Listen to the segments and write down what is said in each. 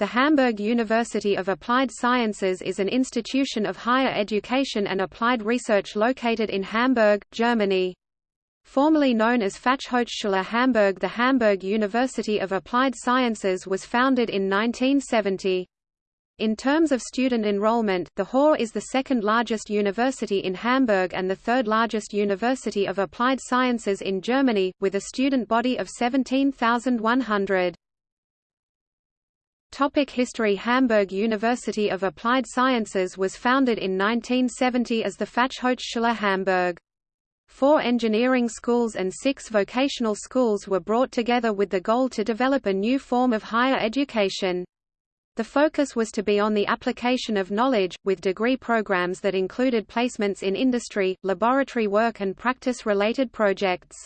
The Hamburg University of Applied Sciences is an institution of higher education and applied research located in Hamburg, Germany. Formerly known as Fachhochschule Hamburg the Hamburg University of Applied Sciences was founded in 1970. In terms of student enrollment, the HAW is the second largest university in Hamburg and the third largest university of applied sciences in Germany, with a student body of 17,100. Topic History Hamburg University of Applied Sciences was founded in 1970 as the Fachhochschule Hamburg. Four engineering schools and six vocational schools were brought together with the goal to develop a new form of higher education. The focus was to be on the application of knowledge, with degree programs that included placements in industry, laboratory work and practice-related projects.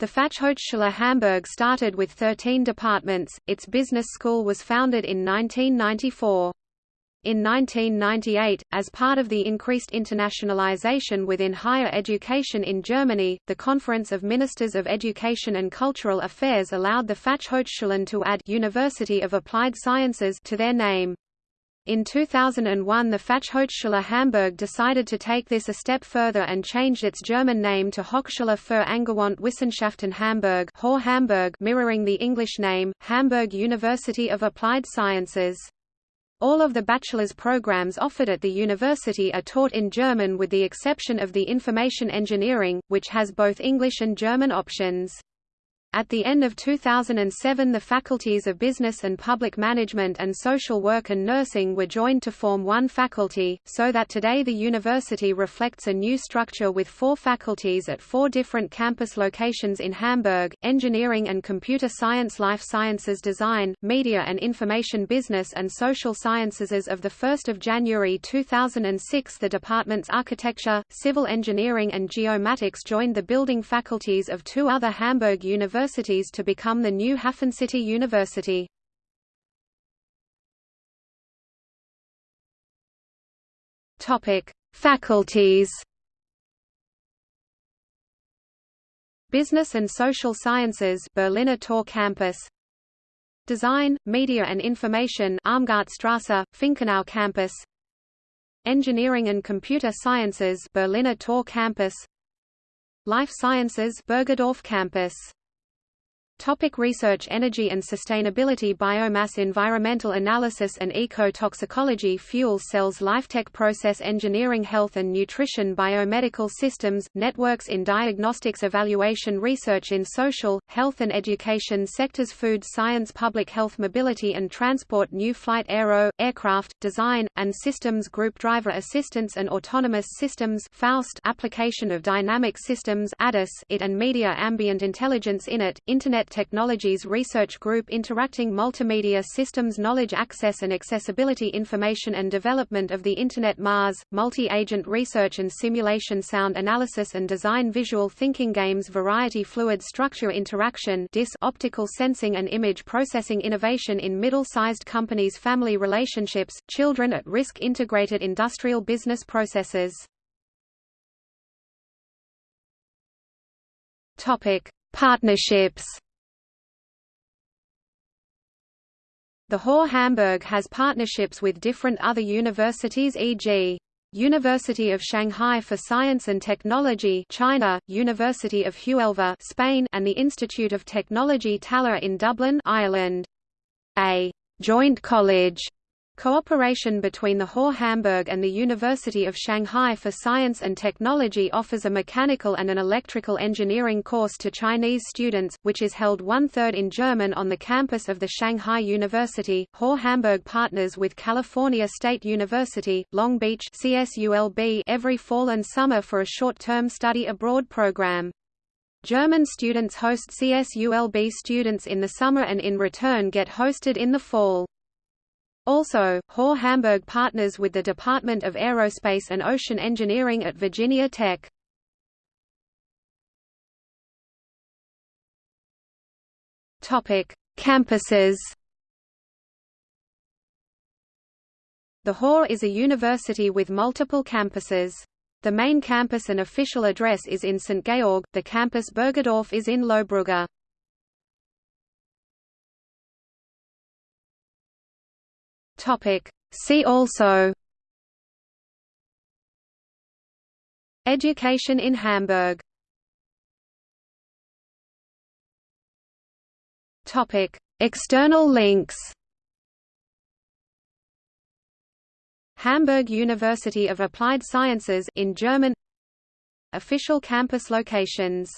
The Fachhochschule Hamburg started with 13 departments, its business school was founded in 1994. In 1998, as part of the increased internationalization within higher education in Germany, the Conference of Ministers of Education and Cultural Affairs allowed the Fachhochschulen to add University of Applied Sciences to their name. In 2001 the Fachhochschule Hamburg decided to take this a step further and changed its German name to Hochschule für angewandte Wissenschaften Hamburg, Hamburg mirroring the English name, Hamburg University of Applied Sciences. All of the bachelor's programs offered at the university are taught in German with the exception of the information engineering, which has both English and German options. At the end of 2007 the faculties of Business and Public Management and Social Work and Nursing were joined to form one faculty, so that today the university reflects a new structure with four faculties at four different campus locations in Hamburg, Engineering and Computer Science Life Sciences Design, Media and Information Business and Social Sciences. As of 1 January 2006 the departments Architecture, Civil Engineering and Geomatics joined the building faculties of two other Hamburg universities universities to become the new Hafencity University. Topic: Faculties. Business and Social Sciences Berliner Tor Campus Design, Media and Information Armgartstrasse, Finkenau Campus Engineering and Computer Sciences Berliner Tor Campus Life Sciences Bergedorf Campus Topic research Energy and sustainability Biomass environmental analysis and eco-toxicology Fuel cells Lifetech process engineering Health and nutrition Biomedical systems, networks in diagnostics Evaluation Research in social, health and education sectors Food science Public health Mobility and transport New flight aero, aircraft, design, and systems Group driver assistance and autonomous systems FAUST application of dynamic systems ADAS IT and media ambient intelligence in it, Internet Technologies Research Group interacting multimedia systems knowledge access and accessibility information and development of the Internet Mars, multi-agent research and simulation sound analysis and design visual thinking games variety fluid structure interaction DIS optical sensing and image processing innovation in middle-sized companies family relationships, children at risk integrated industrial business processes Topic: Partnerships. The HAW Hamburg has partnerships with different other universities e.g. University of Shanghai for Science and Technology China, University of Huelva Spain and the Institute of Technology Tallaght in Dublin Ireland. A joint college Cooperation between the HAW Hamburg and the University of Shanghai for Science and Technology offers a mechanical and an electrical engineering course to Chinese students, which is held one-third in German on the campus of the Shanghai University. HAW Hamburg partners with California State University, Long Beach CSULB every fall and summer for a short-term study abroad program. German students host CSULB students in the summer and in return get hosted in the fall. Also, HAW Hamburg partners with the Department of Aerospace and Ocean Engineering at Virginia Tech. Topic: Campuses. The HAW is a university with multiple campuses. The main campus and official address is in St. Georg, the campus Bergedorf is in Lohbrügge. See also. Education in Hamburg. Topic. External links. Hamburg University of Applied Sciences in German. Official campus locations